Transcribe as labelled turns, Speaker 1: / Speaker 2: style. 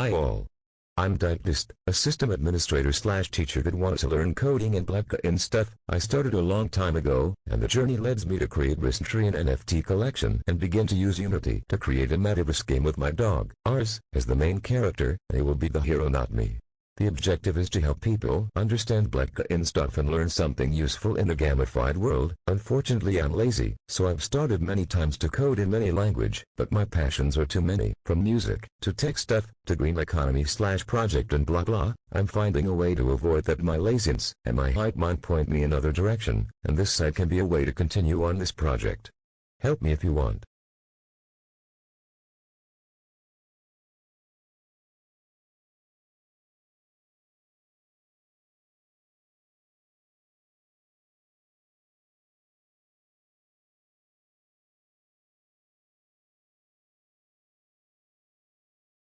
Speaker 1: Hi all. I'm Dentist, a system administrator slash teacher that wants to learn coding and blah and stuff. I started a long time ago, and the journey led me to create recently and NFT collection and begin to use Unity to create a metaverse game with my dog, Ars, as the main character, and he will be the hero not me. The objective is to help people understand blockchain stuff and learn something useful in a gamified world. Unfortunately I'm lazy, so I've started many times to code in many language, but my passions are too many. From music, to tech stuff, to green economy slash project and blah blah, I'm finding a way to avoid that my laziness and my hype mind point me in another direction, and this site can be a way to continue on this project. Help me if you want.